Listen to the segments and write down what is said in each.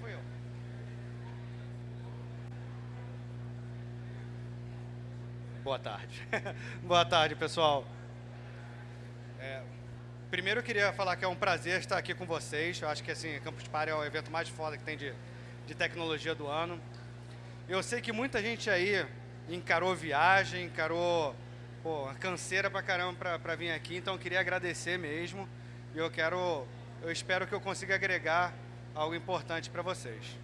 fui eu. Boa tarde. Boa tarde, pessoal. É, primeiro eu queria falar que é um prazer estar aqui com vocês. Eu acho que assim, Campus Party é o evento mais foda que tem de, de tecnologia do ano. Eu sei que muita gente aí encarou viagem, encarou pô, canseira pra caramba pra vir aqui, então eu queria agradecer mesmo. E eu quero, eu espero que eu consiga agregar algo importante para vocês.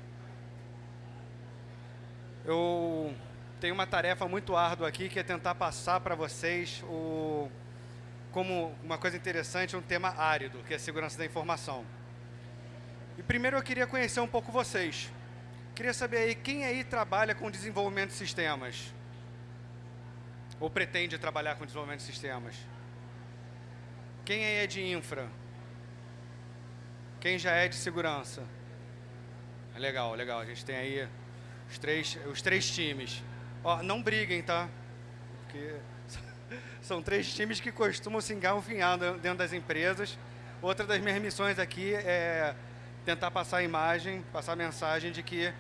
Eu tenho uma tarefa muito árdua aqui, que é tentar passar para vocês o, como uma coisa interessante, um tema árido, que é segurança da informação. E primeiro eu queria conhecer um pouco vocês. Queria saber aí, quem aí trabalha com desenvolvimento de sistemas? Ou pretende trabalhar com desenvolvimento de sistemas? Quem aí é de infra? Quem já é de segurança? Legal, legal. A gente tem aí os três, os três times. Ó, não briguem, tá? Porque são três times que costumam se engalfinhar dentro das empresas. Outra das minhas missões aqui é tentar passar a imagem, passar a mensagem de que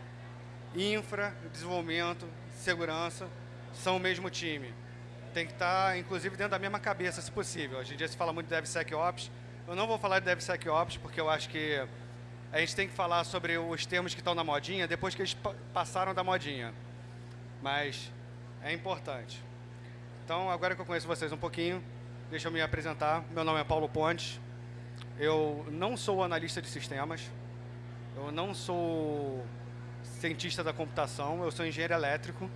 infra, desenvolvimento, segurança são o mesmo time. Tem que estar, inclusive, dentro da mesma cabeça, se possível. Hoje em dia se fala muito de DevSecOps. Eu não vou falar de DevSecOps, porque eu acho que a gente tem que falar sobre os termos que estão na modinha depois que eles passaram da modinha. Mas é importante. Então, agora que eu conheço vocês um pouquinho, deixa eu me apresentar. Meu nome é Paulo Pontes. Eu não sou analista de sistemas. Eu não sou cientista da computação. Eu sou engenheiro elétrico.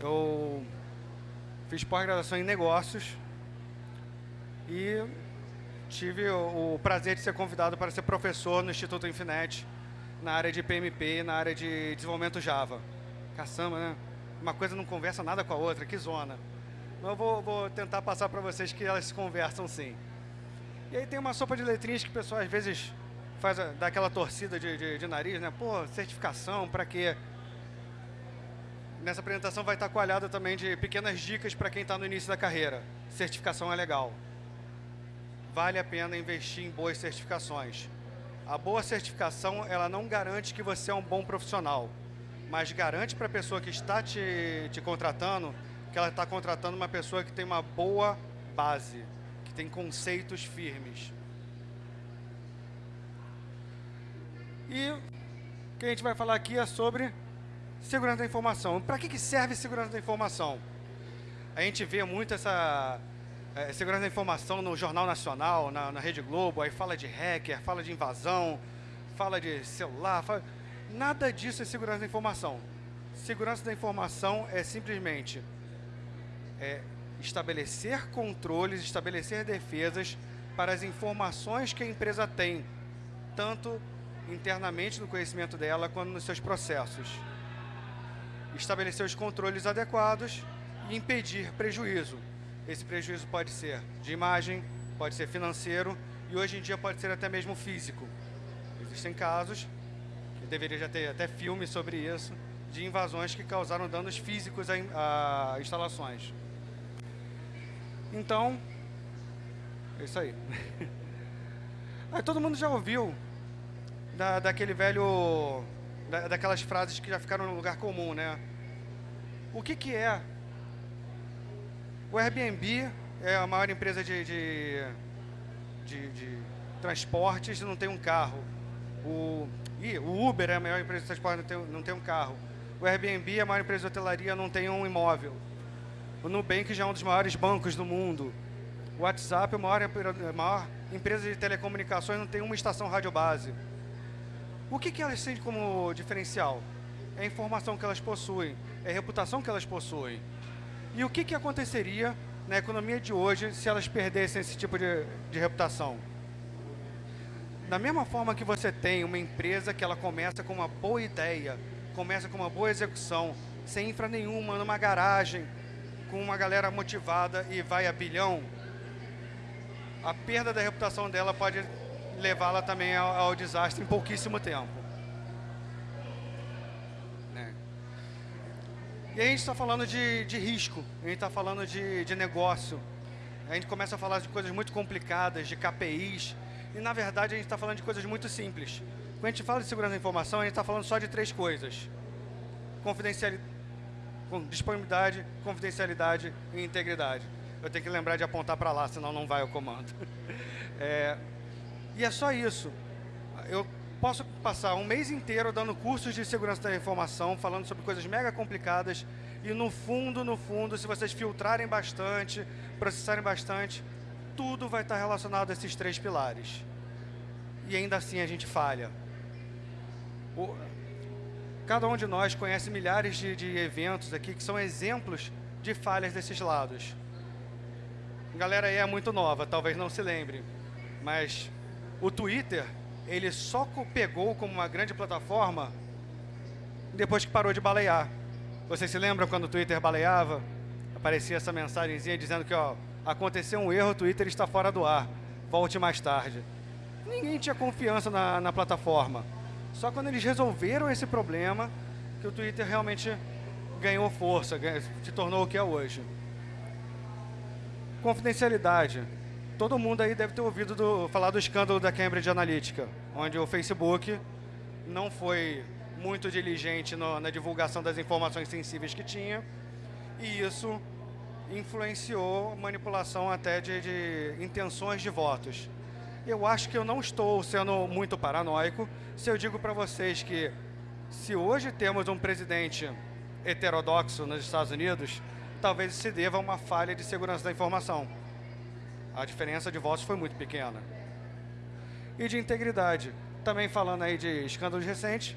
Eu fiz pós-graduação em negócios. E tive o, prazer de ser convidado para ser professor no Instituto Infinet, na área de PMP, na área de desenvolvimento Java. Caçamba, né? Uma coisa não conversa nada com a outra, que zona. Mas eu vou, vou tentar passar para vocês que elas se conversam sim. E aí tem uma sopa de letrinhas que o pessoal às vezes faz dá aquela torcida de, de, de nariz, né? Pô, certificação, para quê? Nessa apresentação vai estar coalhada também de pequenas dicas para quem está no início da carreira. Certificação é legal vale a pena investir em boas certificações. A boa certificação, ela não garante que você é um bom profissional, mas garante para a pessoa que está te, te contratando que ela está contratando uma pessoa que tem uma boa base, que tem conceitos firmes. E o que a gente vai falar aqui é sobre segurança da informação. Para que, que serve segurança da informação? A gente vê muito essa é, segurança da informação no Jornal Nacional, na, na, Rede Globo, aí fala de hacker, fala de invasão, fala de celular, fala... nada disso é segurança da informação. Segurança da informação é simplesmente é, estabelecer controles, estabelecer defesas para as informações que a empresa tem, tanto internamente no conhecimento dela, quanto nos seus processos. Estabelecer os controles adequados e impedir prejuízo. Esse prejuízo pode ser de imagem, pode ser financeiro e hoje em dia pode ser até mesmo físico. Existem casos, que deveria já ter até filme sobre isso, de invasões que causaram danos físicos a, instalações. Então, é isso aí. aí. Todo mundo já ouviu da, daquele velho, da, daquelas frases que já ficaram no lugar comum, né? O que, que é o Airbnb é a maior empresa de, de, de, de transportes não tem um carro. O, ih, o Uber é a maior empresa de transporte não tem, não tem um carro. O Airbnb é a maior empresa de hotelaria não tem um imóvel. O Nubank já é um dos maiores bancos do mundo. O WhatsApp é a maior, a maior empresa de telecomunicações não tem uma estação radiobase. O que, que elas têm como diferencial? É a informação que elas possuem, é a reputação que elas possuem. E o que, que aconteceria na economia de hoje se elas perdessem esse tipo de, de reputação? Da mesma forma que você tem uma empresa que ela começa com uma boa ideia, começa com uma boa execução, sem infra nenhuma, numa garagem, com uma galera motivada e vai a bilhão, a perda da reputação dela pode levá-la também ao, ao desastre em pouquíssimo tempo. E a gente está falando de, de risco, a gente está falando de, de negócio. A gente começa a falar de coisas muito complicadas, de KPIs. E, na verdade, a gente está falando de coisas muito simples. Quando a gente fala de segurança da informação, a gente está falando só de três coisas. Confidencialidade, disponibilidade, confidencialidade e integridade. Eu tenho que lembrar de apontar para lá, senão não vai o comando. É, e é só isso. Eu posso passar um mês inteiro dando cursos de segurança da informação, falando sobre coisas mega complicadas, e no fundo, no fundo, se vocês filtrarem bastante, processarem bastante, tudo vai estar relacionado a esses três pilares. E ainda assim a gente falha. O, cada um de nós conhece milhares de, de eventos aqui que são exemplos de falhas desses lados. A galera aí é muito nova, talvez não se lembre, mas o Twitter, ele só pegou como uma grande plataforma depois que parou de balear. Vocês se lembram quando o Twitter baleava? Aparecia essa mensagenzinha dizendo que ó, aconteceu um erro, o Twitter está fora do ar, volte mais tarde. Ninguém tinha confiança na, na plataforma. Só quando eles resolveram esse problema que o Twitter realmente ganhou força, se tornou o que é hoje. Confidencialidade. Todo mundo aí deve ter ouvido do, falar do escândalo da Cambridge Analytica, onde o Facebook não foi muito diligente no, na divulgação das informações sensíveis que tinha, e isso influenciou manipulação até de, de intenções de votos. Eu acho que eu não estou sendo muito paranoico se eu digo para vocês que se hoje temos um presidente heterodoxo nos Estados Unidos, talvez se deva a uma falha de segurança da informação a diferença de votos foi muito pequena. E de integridade, também falando aí de escândalos recentes,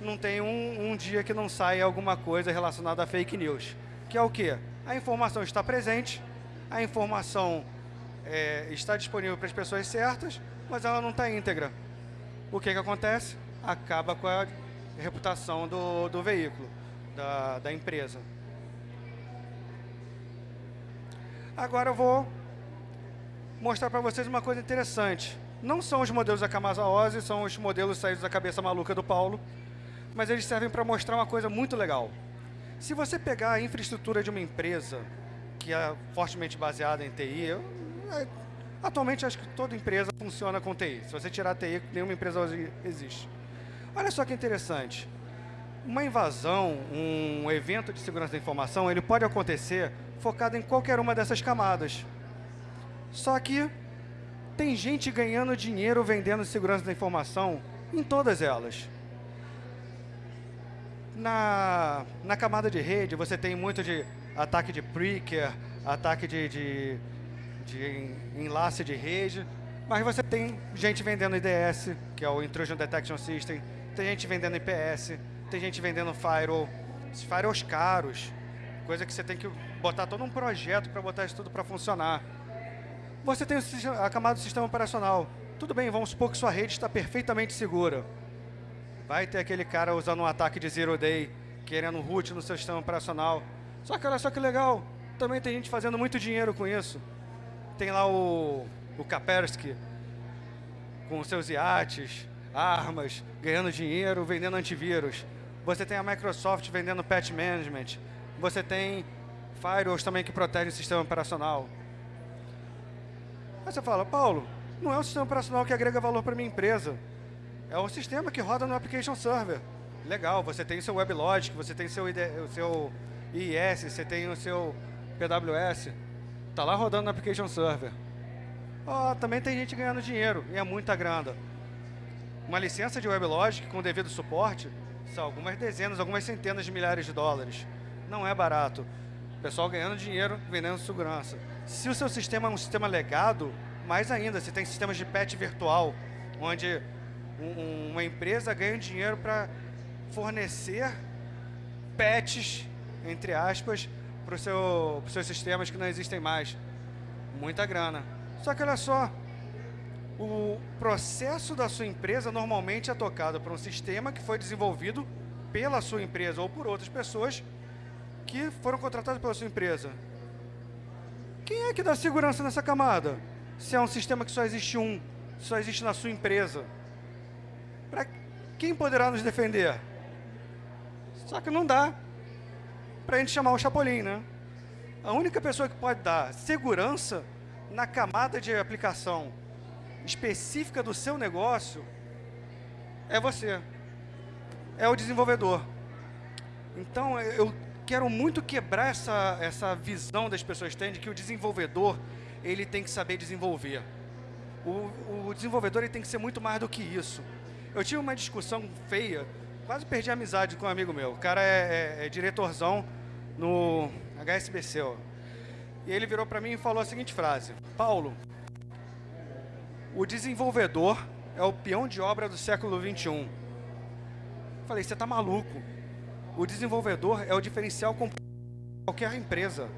não tem um, um dia que não saia alguma coisa relacionada a fake news. Que é o quê? A informação está presente, a informação é, está disponível para as pessoas certas, mas ela não está íntegra. O que, que acontece? Acaba com a reputação do, do veículo, da, da empresa. Agora eu vou mostrar para vocês uma coisa interessante. Não são os modelos da Camasa Ozzy, são os modelos saídos da cabeça maluca do Paulo, mas eles servem para mostrar uma coisa muito legal. Se você pegar a infraestrutura de uma empresa que é fortemente baseada em TI, eu, é, atualmente acho que toda empresa funciona com TI. Se você tirar TI, nenhuma empresa hoje existe. Olha só que interessante. Uma invasão, um evento de segurança da informação, ele pode acontecer focado em qualquer uma dessas camadas. Só que tem gente ganhando dinheiro vendendo segurança da informação em todas elas. Na, na camada de rede, você tem muito de ataque de preaker, ataque de, de, de enlace de rede, mas você tem gente vendendo IDS, que é o Intrusion Detection System, tem gente vendendo IPS, tem gente vendendo firewall, firewalls caros, coisa que você tem que botar todo um projeto para botar isso tudo para funcionar. Você tem a camada do sistema operacional. Tudo bem, vamos supor que sua rede está perfeitamente segura. Vai ter aquele cara usando um ataque de zero day, querendo root no seu sistema operacional. Só que olha só que legal, também tem gente fazendo muito dinheiro com isso. Tem lá o, o Kaspersky, com seus iates, armas, ganhando dinheiro, vendendo antivírus. Você tem a Microsoft vendendo patch management. Você tem firewalls também que protegem o sistema operacional. Aí você fala, Paulo, não é o sistema operacional que agrega valor para minha empresa. É o sistema que roda no Application Server. Legal, você tem o seu WebLogic, você tem seu ID, o seu IIS, você tem o seu PWS. Está lá rodando no Application Server. Oh, também tem gente ganhando dinheiro, e é muita grana. Uma licença de WebLogic com devido suporte são algumas dezenas, algumas centenas de milhares de dólares. Não é barato. Pessoal ganhando dinheiro, vendendo segurança. Se o seu sistema é um sistema legado, mais ainda, você tem sistemas de patch virtual, onde um, uma empresa ganha dinheiro para fornecer patches, entre aspas, para seu, os seus sistemas que não existem mais. Muita grana. Só que olha só, o processo da sua empresa normalmente é tocado por um sistema que foi desenvolvido pela sua empresa ou por outras pessoas que foram contratadas pela sua empresa. Quem é que dá segurança nessa camada? Se é um sistema que só existe um, só existe na sua empresa. Para quem poderá nos defender? Só que não dá para a gente chamar o Chapolin, né? A única pessoa que pode dar segurança na camada de aplicação específica do seu negócio é você. É o desenvolvedor. Então, eu quero muito quebrar essa, essa visão das pessoas têm de que o desenvolvedor, ele tem que saber desenvolver. O, o desenvolvedor ele tem que ser muito mais do que isso. Eu tive uma discussão feia, quase perdi a amizade com um amigo meu. O cara é, é, é diretorzão no HSBC. Ó. E ele virou para mim e falou a seguinte frase. Paulo, o desenvolvedor é o peão de obra do século 21. Falei, você está maluco. O desenvolvedor é o diferencial com qualquer empresa.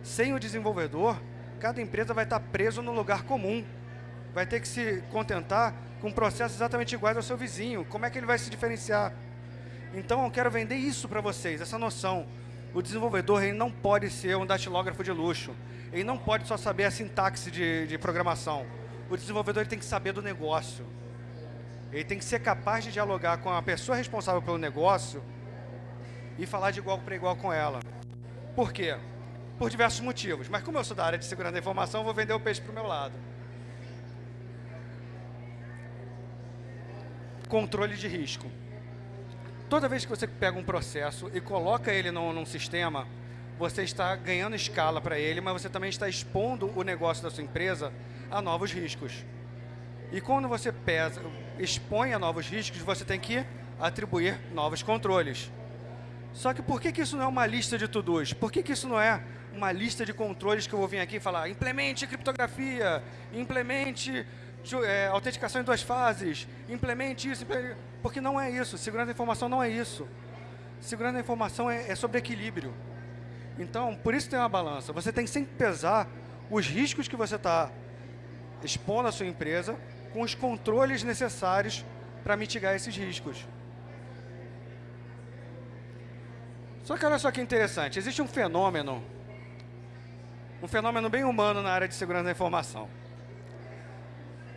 Sem o desenvolvedor, cada empresa vai estar preso no lugar comum. Vai ter que se contentar com processos exatamente iguais ao seu vizinho. Como é que ele vai se diferenciar? Então, eu quero vender isso para vocês, essa noção. O desenvolvedor ele não pode ser um datilógrafo de luxo. Ele não pode só saber a sintaxe de, de programação. O desenvolvedor ele tem que saber do negócio. Ele tem que ser capaz de dialogar com a pessoa responsável pelo negócio e falar de igual para igual com ela. Por quê? Por diversos motivos. Mas como eu sou da área de segurança da informação, eu vou vender o peixe para o meu lado. Controle de risco. Toda vez que você pega um processo e coloca ele num, num sistema, você está ganhando escala para ele, mas você também está expondo o negócio da sua empresa a novos riscos. E quando você pesa, expõe a novos riscos, você tem que atribuir novos controles. Só que por que, que isso não é uma lista de to-dos? Por que, que isso não é uma lista de controles que eu vou vir aqui e falar implemente criptografia, implemente é, autenticação em duas fases, implemente isso, implemente... porque não é isso. Segurança da informação não é isso. Segurança da informação é, é sobre equilíbrio. Então, por isso tem uma balança. Você tem que sempre pesar os riscos que você está expondo à sua empresa com os controles necessários para mitigar esses riscos. Só que olha só que interessante, existe um fenômeno, um fenômeno bem humano na área de segurança da informação.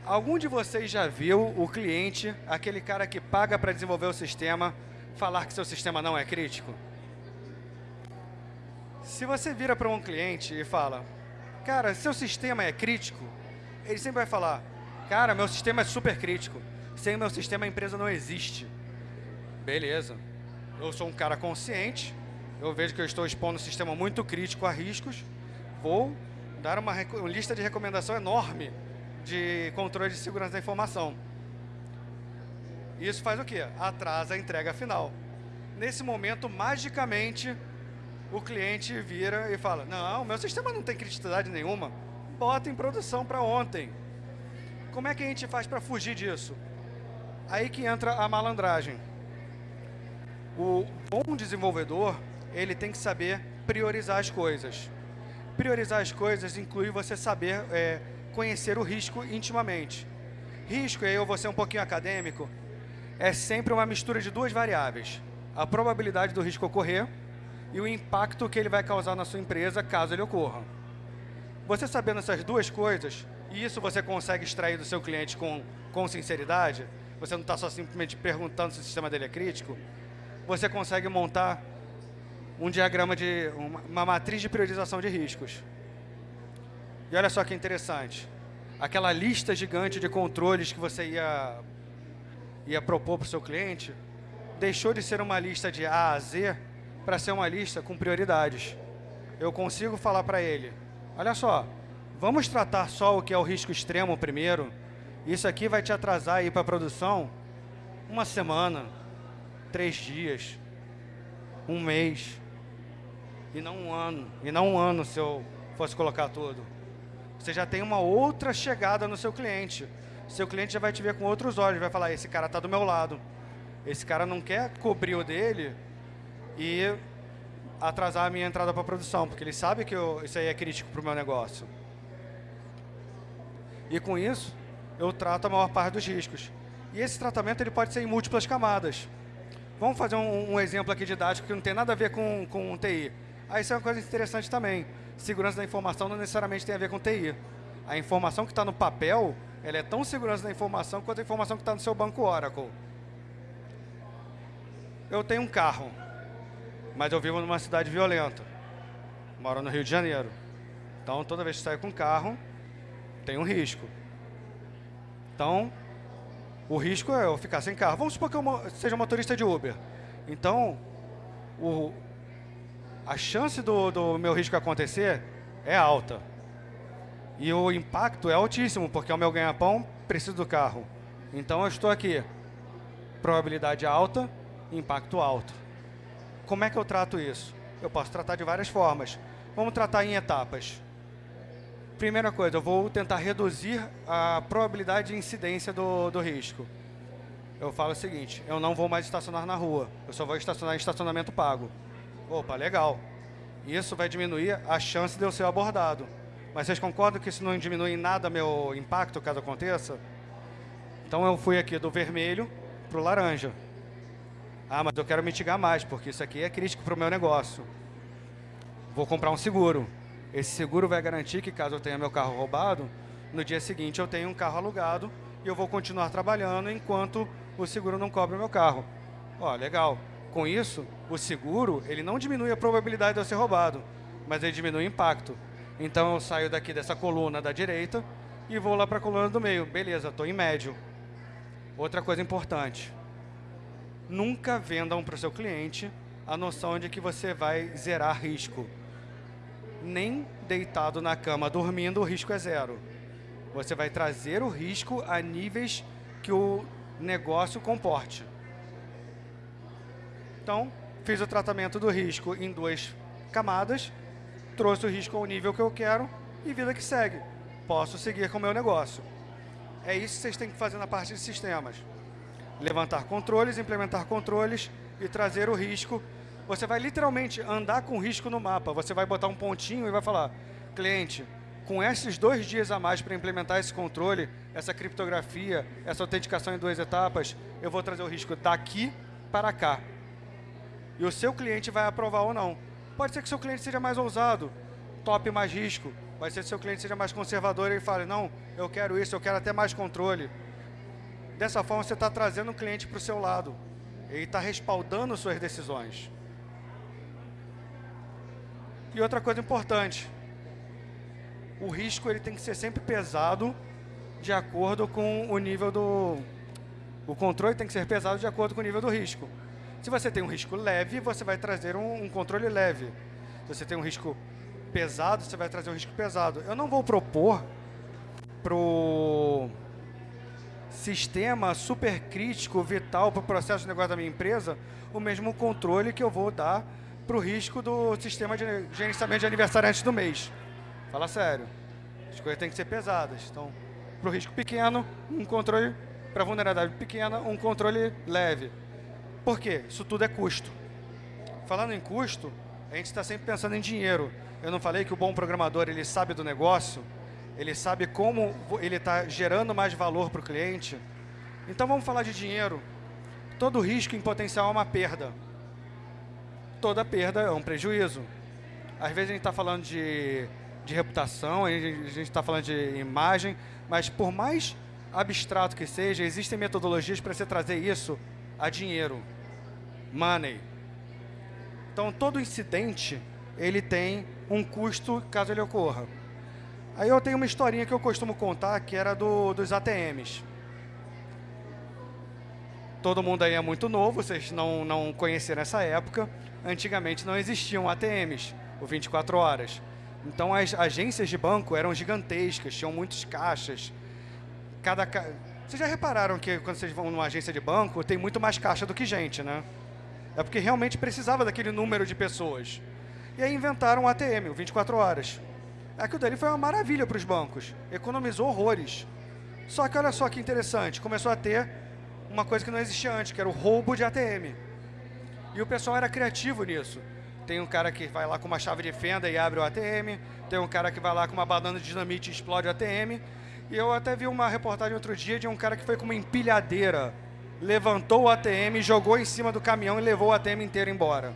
Algum de vocês já viu o cliente, aquele cara que paga para desenvolver o sistema, falar que seu sistema não é crítico? Se você vira para um cliente e fala, cara, seu sistema é crítico, ele sempre vai falar, cara, meu sistema é super crítico. Sem meu sistema a empresa não existe. Beleza. Eu sou um cara consciente, eu vejo que eu estou expondo um sistema muito crítico a riscos, vou dar uma, uma lista de recomendação enorme de controle de segurança da informação. Isso faz o quê? Atrasa a entrega final. Nesse momento, magicamente, o cliente vira e fala, não, meu sistema não tem criticidade nenhuma, bota em produção para ontem. Como é que a gente faz para fugir disso? Aí que entra a malandragem. O bom desenvolvedor, ele tem que saber priorizar as coisas. Priorizar as coisas inclui você saber é, conhecer o risco intimamente. Risco, e aí eu vou ser um pouquinho acadêmico, é sempre uma mistura de duas variáveis. A probabilidade do risco ocorrer e o impacto que ele vai causar na sua empresa caso ele ocorra. Você sabendo essas duas coisas, e isso você consegue extrair do seu cliente com, com sinceridade, você não está só simplesmente perguntando se o sistema dele é crítico, você consegue montar um diagrama de uma, uma matriz de priorização de riscos. E olha só que interessante. Aquela lista gigante de controles que você ia, ia propor para o seu cliente, deixou de ser uma lista de A a Z para ser uma lista com prioridades. Eu consigo falar para ele, olha só, vamos tratar só o que é o risco extremo primeiro. Isso aqui vai te atrasar para a produção uma semana, três dias, um mês, e não um ano. E não um ano se eu fosse colocar tudo. Você já tem uma outra chegada no seu cliente. Seu cliente já vai te ver com outros olhos, vai falar, esse cara está do meu lado. Esse cara não quer cobrir o dele e atrasar a minha entrada para a produção, porque ele sabe que eu, isso aí é crítico para o meu negócio. E com isso, eu trato a maior parte dos riscos. E esse tratamento ele pode ser em múltiplas camadas. Vamos fazer um, um exemplo aqui didático que não tem nada a ver com, com TI. Ah, isso é uma coisa interessante também. Segurança da informação não necessariamente tem a ver com TI. A informação que está no papel, ela é tão segurança da informação quanto a informação que está no seu banco Oracle. Eu tenho um carro, mas eu vivo numa cidade violenta. Moro no Rio de Janeiro. Então, toda vez que saio com carro, tem um risco. Então, o risco é eu ficar sem carro. Vamos supor que eu seja motorista de Uber. Então, o, a chance do, do meu risco acontecer é alta. E o impacto é altíssimo, porque o meu ganha-pão, preciso do carro. Então, eu estou aqui. Probabilidade alta, impacto alto. Como é que eu trato isso? Eu posso tratar de várias formas. Vamos tratar em etapas. Primeira coisa, eu vou tentar reduzir a probabilidade de incidência do, do risco. Eu falo o seguinte, eu não vou mais estacionar na rua, eu só vou estacionar em estacionamento pago. Opa, legal. Isso vai diminuir a chance de eu ser abordado. Mas vocês concordam que isso não diminui em nada meu impacto caso aconteça? Então eu fui aqui do vermelho para o laranja. Ah, mas eu quero mitigar mais, porque isso aqui é crítico para o meu negócio. Vou comprar um seguro. Esse seguro vai garantir que caso eu tenha meu carro roubado, no dia seguinte eu tenho um carro alugado e eu vou continuar trabalhando enquanto o seguro não cobre o meu carro. Ó, legal. Com isso, o seguro, ele não diminui a probabilidade de eu ser roubado, mas ele diminui o impacto. Então eu saio daqui dessa coluna da direita e vou lá para a coluna do meio. Beleza, estou em médio. Outra coisa importante. Nunca vendam para o seu cliente a noção de que você vai zerar risco nem deitado na cama dormindo, o risco é zero. Você vai trazer o risco a níveis que o negócio comporte. Então, fiz o tratamento do risco em duas camadas, trouxe o risco ao nível que eu quero e vida que segue. Posso seguir com o meu negócio. É isso que vocês têm que fazer na parte de sistemas. Levantar controles, implementar controles e trazer o risco você vai literalmente andar com risco no mapa. Você vai botar um pontinho e vai falar, cliente, com esses dois dias a mais para implementar esse controle, essa criptografia, essa autenticação em duas etapas, eu vou trazer o risco daqui para cá. E o seu cliente vai aprovar ou não. Pode ser que seu cliente seja mais ousado, top mais risco. Vai ser que seu cliente seja mais conservador e fale, não, eu quero isso, eu quero até mais controle. Dessa forma, você está trazendo o cliente para o seu lado. Ele está respaldando suas decisões. E outra coisa importante, o risco ele tem que ser sempre pesado de acordo com o nível do... O controle tem que ser pesado de acordo com o nível do risco. Se você tem um risco leve, você vai trazer um, um controle leve. Se você tem um risco pesado, você vai trazer um risco pesado. Eu não vou propor para o sistema super crítico, vital para o processo de negócio da minha empresa, o mesmo controle que eu vou dar para o risco do sistema de gerenciamento de aniversariantes do mês. Fala sério. As coisas têm que ser pesadas. Então, para o risco pequeno, um controle, para vulnerabilidade pequena, um controle leve. Por quê? Isso tudo é custo. Falando em custo, a gente está sempre pensando em dinheiro. Eu não falei que o bom programador ele sabe do negócio, ele sabe como ele está gerando mais valor para o cliente. Então vamos falar de dinheiro. Todo risco em potencial é uma perda toda perda é um prejuízo. Às vezes a gente está falando de, de reputação, a gente está falando de imagem, mas por mais abstrato que seja, existem metodologias para você trazer isso a dinheiro, money. Então, todo incidente, ele tem um custo caso ele ocorra. Aí eu tenho uma historinha que eu costumo contar, que era do, dos ATMs. Todo mundo aí é muito novo, vocês não, não conheceram essa época antigamente não existiam ATMs, o 24 horas. Então as agências de banco eram gigantescas, tinham muitos caixas. Cada ca... Vocês já repararam que quando vocês vão numa agência de banco, tem muito mais caixa do que gente, né? É porque realmente precisava daquele número de pessoas. E aí inventaram o ATM, o 24 horas. Aquilo dali foi uma maravilha para os bancos. Economizou horrores. Só que olha só que interessante, começou a ter uma coisa que não existia antes, que era o roubo de ATM. E o pessoal era criativo nisso. Tem um cara que vai lá com uma chave de fenda e abre o ATM, tem um cara que vai lá com uma banana de dinamite e explode o ATM. E eu até vi uma reportagem outro dia de um cara que foi com uma empilhadeira, levantou o ATM, jogou em cima do caminhão e levou o ATM inteiro embora.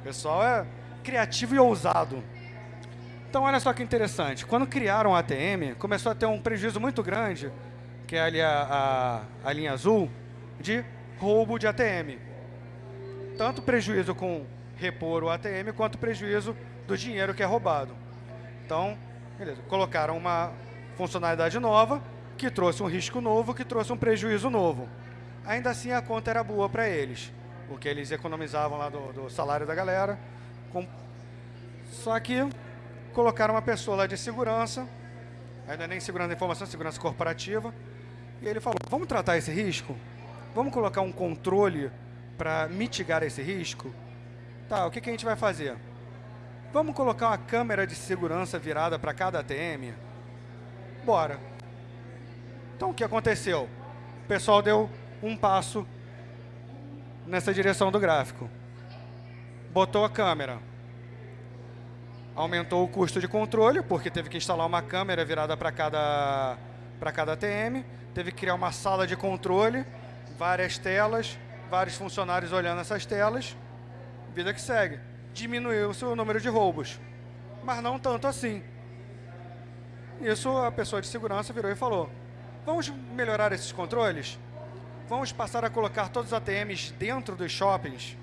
O pessoal é criativo e ousado. Então, olha só que interessante. Quando criaram o ATM, começou a ter um prejuízo muito grande, que é ali a, a, a linha azul, de roubo de ATM. Tanto prejuízo com repor o ATM, quanto prejuízo do dinheiro que é roubado. Então, beleza, colocaram uma funcionalidade nova, que trouxe um risco novo, que trouxe um prejuízo novo. Ainda assim, a conta era boa para eles, porque eles economizavam lá do, do salário da galera. Com... Só que colocaram uma pessoa lá de segurança, ainda nem segurança da informação, segurança corporativa, e ele falou, vamos tratar esse risco? Vamos colocar um controle para mitigar esse risco? Tá, o que, que a gente vai fazer? Vamos colocar uma câmera de segurança virada para cada ATM? Bora. Então, o que aconteceu? O pessoal deu um passo nessa direção do gráfico. Botou a câmera. Aumentou o custo de controle, porque teve que instalar uma câmera virada para cada, cada ATM. Teve que criar uma sala de controle, várias telas, vários funcionários olhando essas telas. Vida que segue. Diminuiu o número de roubos. Mas não tanto assim. Isso a pessoa de segurança virou e falou, vamos melhorar esses controles? Vamos passar a colocar todos os ATMs dentro dos shoppings?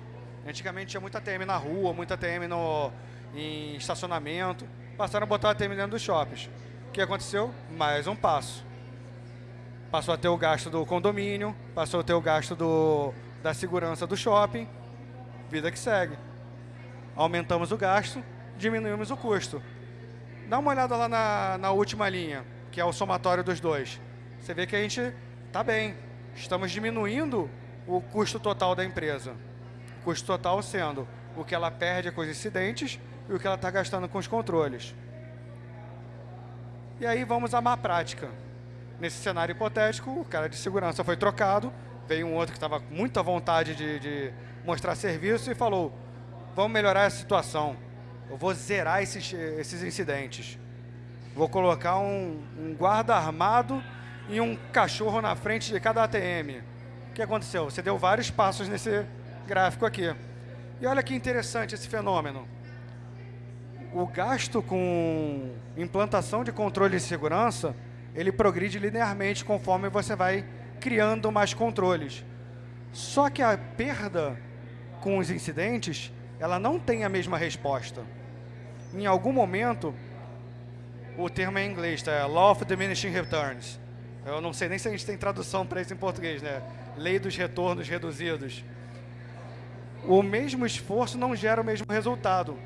Antigamente tinha muita ATM na rua, muita ATM no, em estacionamento. Passaram a botar ATM dentro dos shoppings. O que aconteceu? Mais um passo. Passou a ter o gasto do condomínio, passou a ter o gasto do, da segurança do shopping. Vida que segue. Aumentamos o gasto, diminuímos o custo. Dá uma olhada lá na, na última linha, que é o somatório dos dois. Você vê que a gente está bem. Estamos diminuindo o custo total da empresa. O custo total sendo o que ela perde com os incidentes e o que ela está gastando com os controles. E aí vamos à má prática. Nesse cenário hipotético, o cara de segurança foi trocado, veio um outro que estava com muita vontade de, de mostrar serviço e falou, vamos melhorar a situação. Eu vou zerar esses, esses incidentes. Vou colocar um, um guarda armado e um cachorro na frente de cada ATM. O que aconteceu? Você deu vários passos nesse gráfico aqui. E olha que interessante esse fenômeno. O gasto com implantação de controle de segurança, ele progride linearmente conforme você vai criando mais controles. Só que a perda com os incidentes, ela não tem a mesma resposta. Em algum momento, o termo em inglês, tá? Law of Diminishing Returns. Eu não sei nem se a gente tem tradução para isso em português, né? Lei dos retornos reduzidos. O mesmo esforço não gera o mesmo resultado.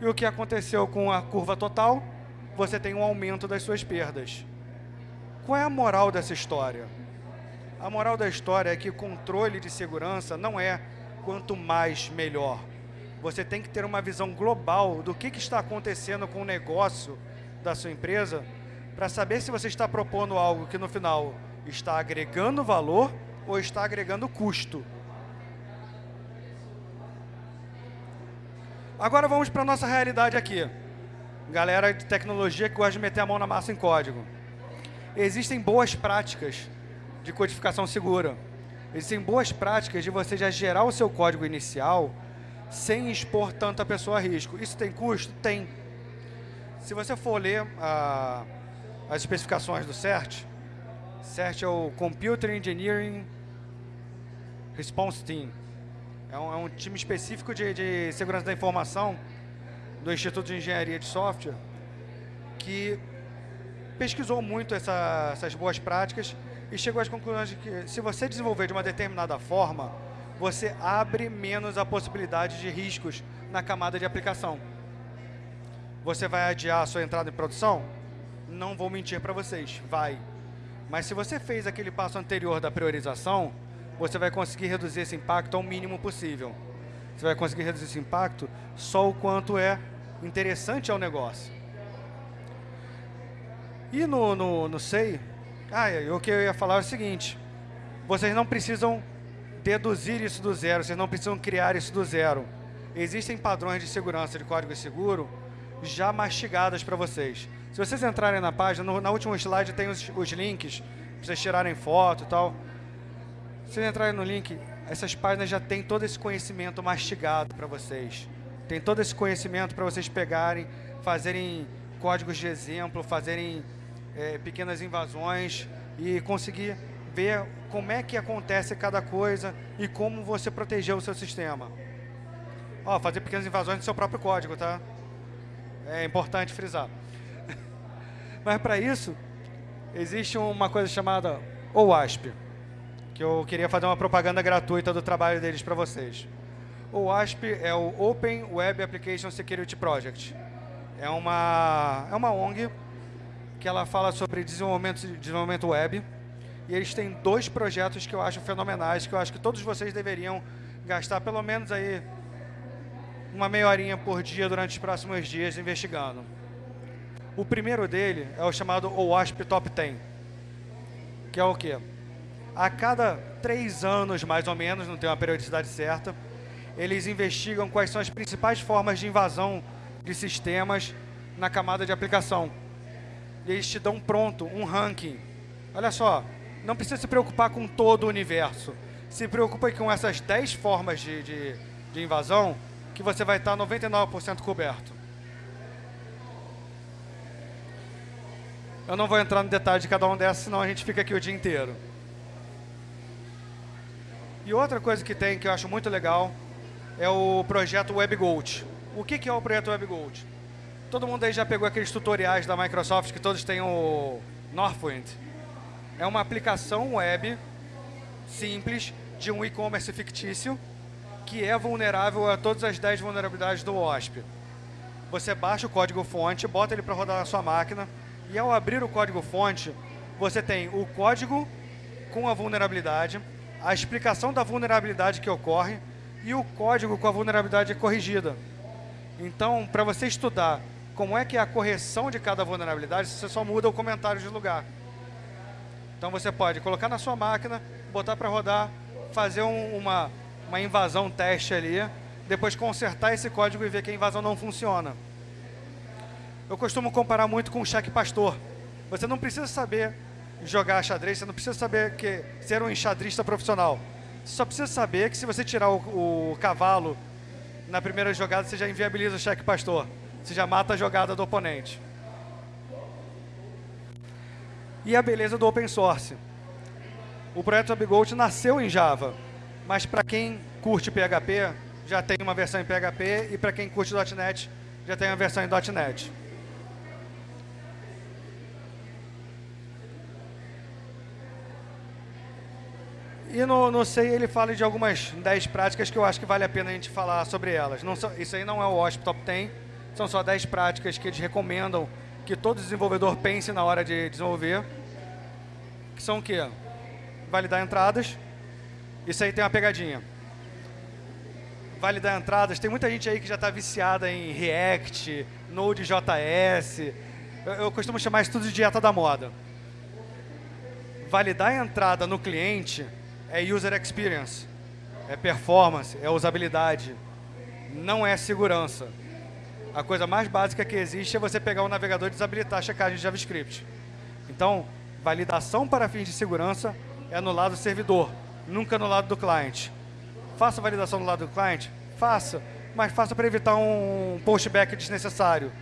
E o que aconteceu com a curva total? Você tem um aumento das suas perdas. Qual é a moral dessa história? A moral da história é que controle de segurança não é quanto mais, melhor. Você tem que ter uma visão global do que, que está acontecendo com o negócio da sua empresa para saber se você está propondo algo que no final está agregando valor ou está agregando custo. Agora vamos para a nossa realidade aqui. Galera de tecnologia que gosta de meter a mão na massa em código. Existem boas práticas de codificação segura. Existem boas práticas de você já gerar o seu código inicial sem expor tanto a pessoa a risco. Isso tem custo? Tem. Se você for ler a as especificações do CERT. CERT é o Computer Engineering Response Team. É um, é um time específico de, de, segurança da informação do Instituto de Engenharia de Software que pesquisou muito essa, essas boas práticas e chegou às conclusões de que se você desenvolver de uma determinada forma, você abre menos a possibilidade de riscos na camada de aplicação. Você vai adiar a sua entrada em produção? Não vou mentir para vocês, vai. Mas se você fez aquele passo anterior da priorização, você vai conseguir reduzir esse impacto ao mínimo possível. Você vai conseguir reduzir esse impacto só o quanto é interessante ao negócio. E no, no, no SEI, ah, o que eu ia falar é o seguinte, vocês não precisam deduzir isso do zero, vocês não precisam criar isso do zero. Existem padrões de segurança de código seguro já mastigadas para vocês. Se vocês entrarem na página, no, na última slide tem os, os links, para vocês tirarem foto e tal. Se vocês entrarem no link, essas páginas já têm todo esse conhecimento mastigado para vocês. Tem todo esse conhecimento para vocês pegarem, fazerem códigos de exemplo, fazerem é, pequenas invasões e conseguir ver como é que acontece cada coisa e como você proteger o seu sistema. Ó, fazer pequenas invasões no seu próprio código, tá? É importante frisar. Mas para isso, existe uma coisa chamada OWASP, que eu queria fazer uma propaganda gratuita do trabalho deles para vocês. O OWASP é o Open Web Application Security Project. É uma, é uma ONG que ela fala sobre desenvolvimento, desenvolvimento web. E eles têm dois projetos que eu acho fenomenais, que eu acho que todos vocês deveriam gastar pelo menos aí uma meia horinha por dia durante os próximos dias investigando. O primeiro dele é o chamado OWASP Top 10, que é o quê? A cada três anos, mais ou menos, não tem uma periodicidade certa, eles investigam quais são as principais formas de invasão de sistemas na camada de aplicação. E eles te dão pronto um ranking. Olha só, não precisa se preocupar com todo o universo. Se preocupa com essas 10 formas de, de, de invasão que você vai estar 99% coberto. Eu não vou entrar no detalhe de cada um dessas, senão a gente fica aqui o dia inteiro. E outra coisa que tem, que eu acho muito legal, é o projeto WebGold. O que, que é o projeto WebGold? Todo mundo aí já pegou aqueles tutoriais da Microsoft que todos têm o Northwind. É uma aplicação web simples de um e-commerce fictício que é vulnerável a todas as 10 vulnerabilidades do OSP. Você baixa o código-fonte, bota ele para rodar na sua máquina, e ao abrir o código-fonte, você tem o código com a vulnerabilidade, a explicação da vulnerabilidade que ocorre e o código com a vulnerabilidade corrigida. Então, para você estudar como é que é a correção de cada vulnerabilidade, você só muda o comentário de lugar. Então você pode colocar na sua máquina, botar para rodar, fazer um, uma uma invasão teste ali, depois consertar esse código e ver que a invasão não funciona. Eu costumo comparar muito com o cheque pastor. Você não precisa saber jogar xadrez, você não precisa saber que ser um enxadrista profissional. Você só precisa saber que se você tirar o, o cavalo na primeira jogada, você já inviabiliza o cheque pastor. Você já mata a jogada do oponente. E a beleza do open source. O projeto AbiGold nasceu em Java. Mas para quem curte PHP, já tem uma versão em PHP, e para quem curte .NET, já tem uma versão em .NET. E no, no SEI ele fala de algumas 10 práticas que eu acho que vale a pena a gente falar sobre elas. Não, isso aí não é o OSP Top 10, são só 10 práticas que eles recomendam que todo desenvolvedor pense na hora de desenvolver. Que são o quê? Validar entradas, isso aí tem uma pegadinha. Validar entradas, tem muita gente aí que já está viciada em React, Node.js. Eu, eu costumo chamar isso tudo de dieta da moda. Validar a entrada no cliente é user experience, é performance, é usabilidade, não é segurança. A coisa mais básica que existe é você pegar o navegador e desabilitar a checagem de JavaScript. Então, validação para fins de segurança é no lado servidor nunca no lado do cliente. Faça validação do lado do cliente? Faça, mas faça para evitar um pushback desnecessário.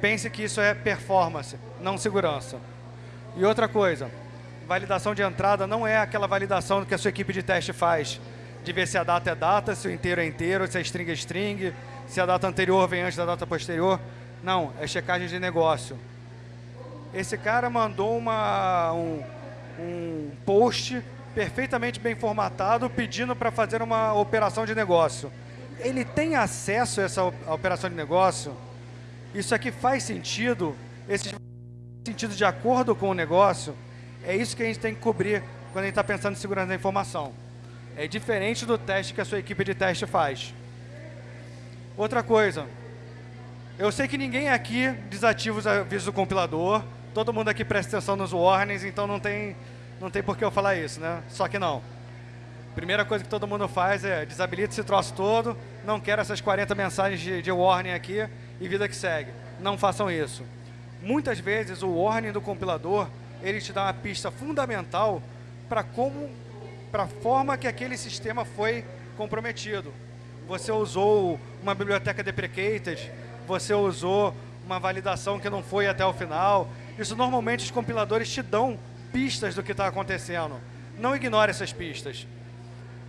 Pense que isso é performance, não segurança. E outra coisa, validação de entrada não é aquela validação que a sua equipe de teste faz, de ver se a data é data, se o inteiro é inteiro, se a string é string, se a data anterior vem antes da data posterior. Não, é checagem de negócio. Esse cara mandou uma, um, um post perfeitamente bem formatado, pedindo para fazer uma operação de negócio. Ele tem acesso a essa operação de negócio? Isso aqui faz sentido? Esse sentido de acordo com o negócio? É isso que a gente tem que cobrir quando a gente está pensando em segurança da informação. É diferente do teste que a sua equipe de teste faz. Outra coisa, eu sei que ninguém aqui desativa os avisos do compilador, todo mundo aqui presta atenção nos warnings, então não tem não tem por que eu falar isso, né? Só que não. Primeira coisa que todo mundo faz é desabilita esse troço todo, não quero essas 40 mensagens de, de warning aqui e vida que segue. Não façam isso. Muitas vezes o warning do compilador, ele te dá uma pista fundamental para como, para a forma que aquele sistema foi comprometido. Você usou uma biblioteca deprecated, você usou uma validação que não foi até o final. Isso normalmente os compiladores te dão pistas do que está acontecendo. Não ignore essas pistas.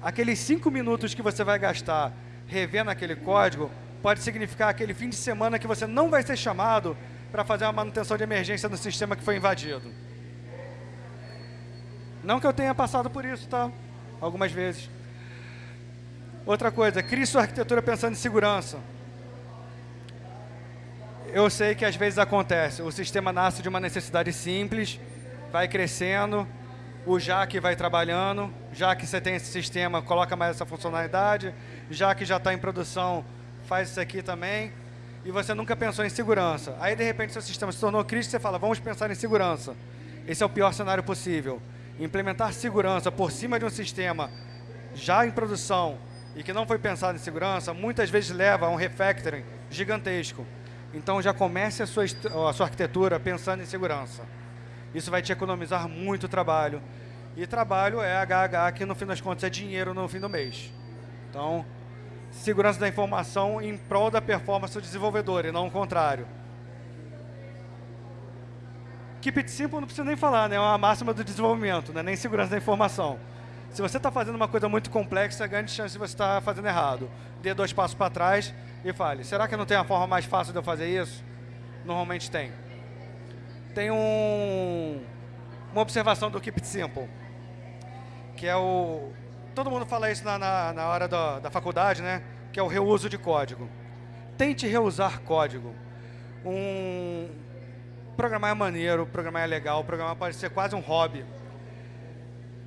Aqueles cinco minutos que você vai gastar revendo aquele código pode significar aquele fim de semana que você não vai ser chamado para fazer uma manutenção de emergência no sistema que foi invadido. Não que eu tenha passado por isso, tá? Algumas vezes. Outra coisa, crie sua arquitetura pensando em segurança. Eu sei que às vezes acontece. O sistema nasce de uma necessidade simples, vai crescendo, o JAC vai trabalhando, já que você tem esse sistema, coloca mais essa funcionalidade, já que já está em produção, faz isso aqui também, e você nunca pensou em segurança. Aí, de repente, seu sistema se tornou crítico, você fala, vamos pensar em segurança. Esse é o pior cenário possível. Implementar segurança por cima de um sistema já em produção e que não foi pensado em segurança, muitas vezes leva a um refactoring gigantesco. Então, já comece a sua, a sua arquitetura pensando em segurança. Isso vai te economizar muito trabalho. E trabalho é HH, que no fim das contas é dinheiro no fim do mês. Então, segurança da informação em prol da performance do desenvolvedor, e não o contrário. Keep it simple não precisa nem falar, né? é uma máxima do desenvolvimento, né? nem segurança da informação. Se você está fazendo uma coisa muito complexa, grande chance de você estar tá fazendo errado. Dê dois passos para trás e fale, será que não tem a forma mais fácil de eu fazer isso? Normalmente tem tem um, uma observação do Keep It Simple, que é o... Todo mundo fala isso na, na, na hora da, da faculdade, né? Que é o reuso de código. Tente reusar código. Um, programar é maneiro, programar é legal, programar pode ser quase um hobby.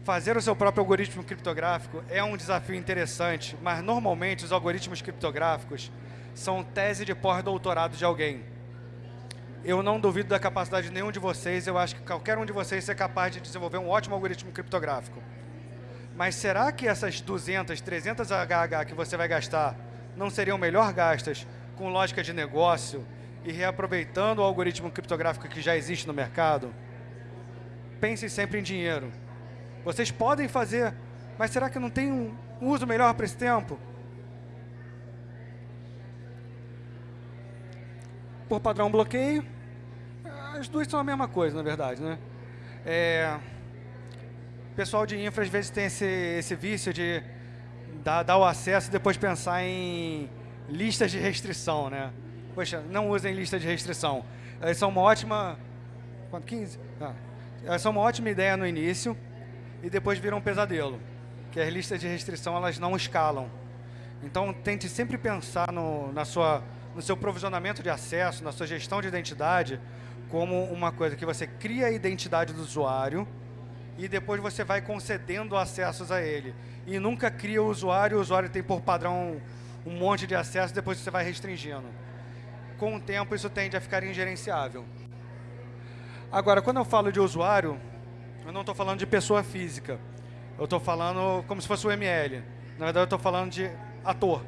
Fazer o seu próprio algoritmo criptográfico é um desafio interessante, mas normalmente os algoritmos criptográficos são tese de pós-doutorado de alguém eu não duvido da capacidade de nenhum de vocês, eu acho que qualquer um de vocês é capaz de desenvolver um ótimo algoritmo criptográfico. Mas será que essas 200, 300 HH que você vai gastar não seriam melhor gastas com lógica de negócio e reaproveitando o algoritmo criptográfico que já existe no mercado? Pensem sempre em dinheiro. Vocês podem fazer, mas será que não tem um uso melhor para esse tempo? Por padrão bloqueio, as duas são a mesma coisa, na verdade, né? É, pessoal de infra às vezes tem esse, esse vício de dar, dar o acesso e depois pensar em listas de restrição, né? Poxa, não usem lista de restrição. Elas são uma ótima... Quanto? 15? Ah. Elas são uma ótima ideia no início e depois viram um pesadelo. Que as listas de restrição, elas não escalam. Então, tente sempre pensar no, na sua, no seu provisionamento de acesso, na sua gestão de identidade, como uma coisa que você cria a identidade do usuário e depois você vai concedendo acessos a ele. E nunca cria o usuário, o usuário tem por padrão um monte de acesso, depois você vai restringindo. Com o tempo, isso tende a ficar ingerenciável. Agora, quando eu falo de usuário, eu não estou falando de pessoa física. Eu estou falando como se fosse o ML. Na verdade, eu estou falando de ator.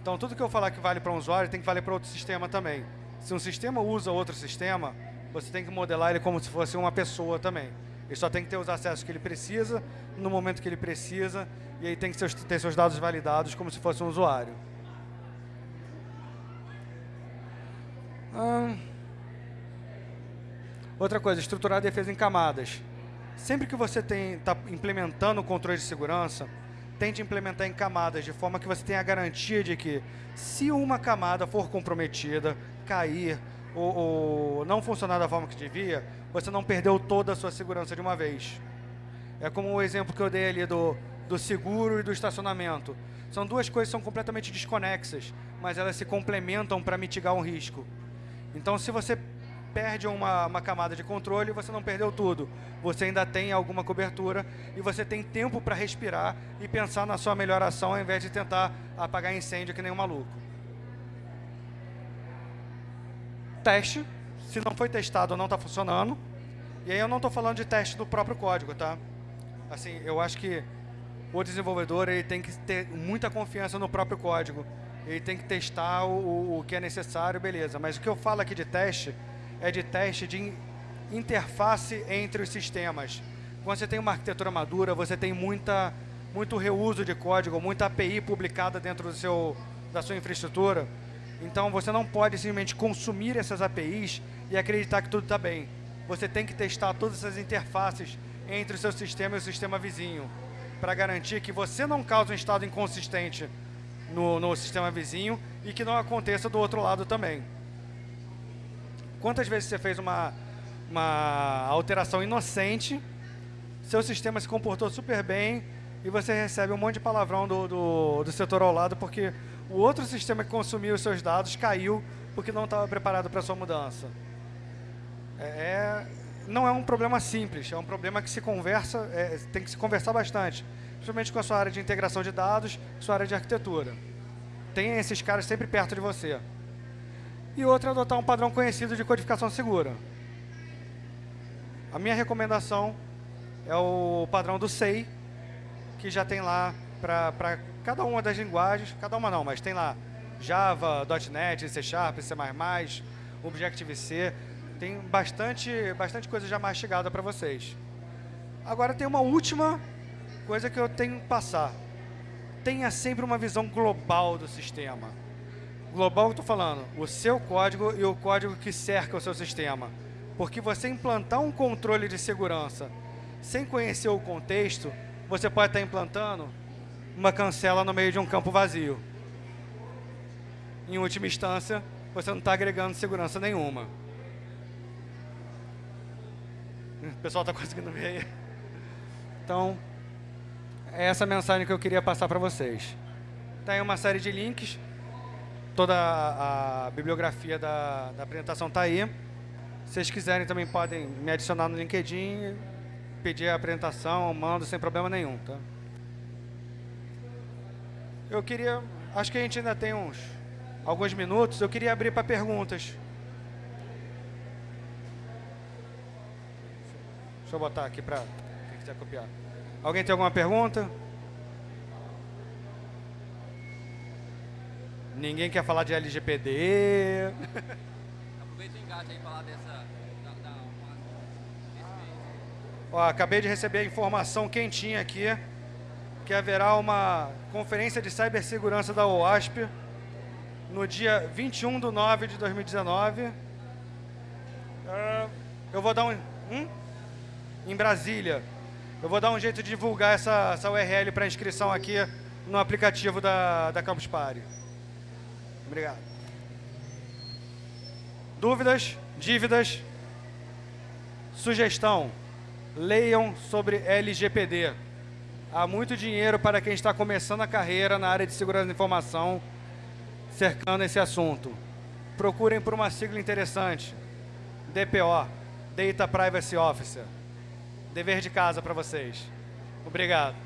Então, tudo que eu falar que vale para um usuário tem que valer para outro sistema também. Se um sistema usa outro sistema, você tem que modelar ele como se fosse uma pessoa também. Ele só tem que ter os acessos que ele precisa, no momento que ele precisa, e aí tem que ter seus dados validados como se fosse um usuário. Hum. Outra coisa, estruturar a defesa em camadas. Sempre que você está implementando o controle de segurança, tente implementar em camadas, de forma que você tenha a garantia de que, se uma camada for comprometida, cair, ou, ou não funcionar da forma que devia, você não perdeu toda a sua segurança de uma vez. É como o exemplo que eu dei ali do, do seguro e do estacionamento. São duas coisas que são completamente desconexas, mas elas se complementam para mitigar um risco. Então, se você perde uma, uma, camada de controle, você não perdeu tudo. Você ainda tem alguma cobertura e você tem tempo para respirar e pensar na sua melhor ação ao invés de tentar apagar incêndio que nem um maluco. teste, se não foi testado não está funcionando. E aí eu não estou falando de teste do próprio código, tá? Assim, eu acho que o desenvolvedor ele tem que ter muita confiança no próprio código. Ele tem que testar o, o que é necessário, beleza. Mas o que eu falo aqui de teste é de teste de interface entre os sistemas. Quando você tem uma arquitetura madura, você tem muita, muito reuso de código, muita API publicada dentro do seu, da sua infraestrutura. Então você não pode simplesmente consumir essas APIs e acreditar que tudo está bem. Você tem que testar todas essas interfaces entre o seu sistema e o sistema vizinho para garantir que você não cause um estado inconsistente no, no sistema vizinho e que não aconteça do outro lado também. Quantas vezes você fez uma, uma alteração inocente seu sistema se comportou super bem e você recebe um monte de palavrão do, do, do setor ao lado porque o outro sistema que consumiu os seus dados caiu porque não estava preparado para a sua mudança. É, é, não é um problema simples, é um problema que se conversa, é, tem que se conversar bastante, principalmente com a sua área de integração de dados, sua área de arquitetura. Tenha esses caras sempre perto de você. E outra adotar um padrão conhecido de codificação segura. A minha recomendação é o padrão do SEI, que já tem lá para cada uma das linguagens, cada uma não, mas tem lá Java, .NET, C Sharp, C++, Objective-C, tem bastante, bastante coisa já mastigada para vocês. Agora tem uma última coisa que eu tenho que passar. Tenha sempre uma visão global do sistema. Global, eu estou falando, o seu código e o código que cerca o seu sistema. Porque você implantar um controle de segurança sem conhecer o contexto, você pode estar implantando uma cancela no meio de um campo vazio. Em última instância, você não está agregando segurança nenhuma. O pessoal está conseguindo ver aí? Então, é essa mensagem que eu queria passar para vocês. Tem uma série de links. Toda a, bibliografia da, da apresentação está aí. Se vocês quiserem, também podem me adicionar no LinkedIn, pedir a apresentação, mando sem problema nenhum. Tá? Eu queria, acho que a gente ainda tem uns alguns minutos, eu queria abrir para perguntas. Deixa eu botar aqui para quem quiser copiar. Alguém tem alguma pergunta? Ninguém quer falar de LGPD. Aproveita o engate aí falar dessa... Da, da, Ó, acabei de receber a informação quentinha aqui que haverá uma conferência de cibersegurança da OASP no dia 21 de 9 de 2019. Uh, eu vou dar um... Hum? em Brasília. Eu vou dar um jeito de divulgar essa, essa URL para inscrição aqui no aplicativo da, da Campus Party. Obrigado. Dúvidas? Dívidas? Sugestão. Leiam sobre LGPD. Há muito dinheiro para quem está começando a carreira na área de segurança da informação cercando esse assunto. Procurem por uma sigla interessante. DPO, Data Privacy Officer dever de casa para vocês. Obrigado.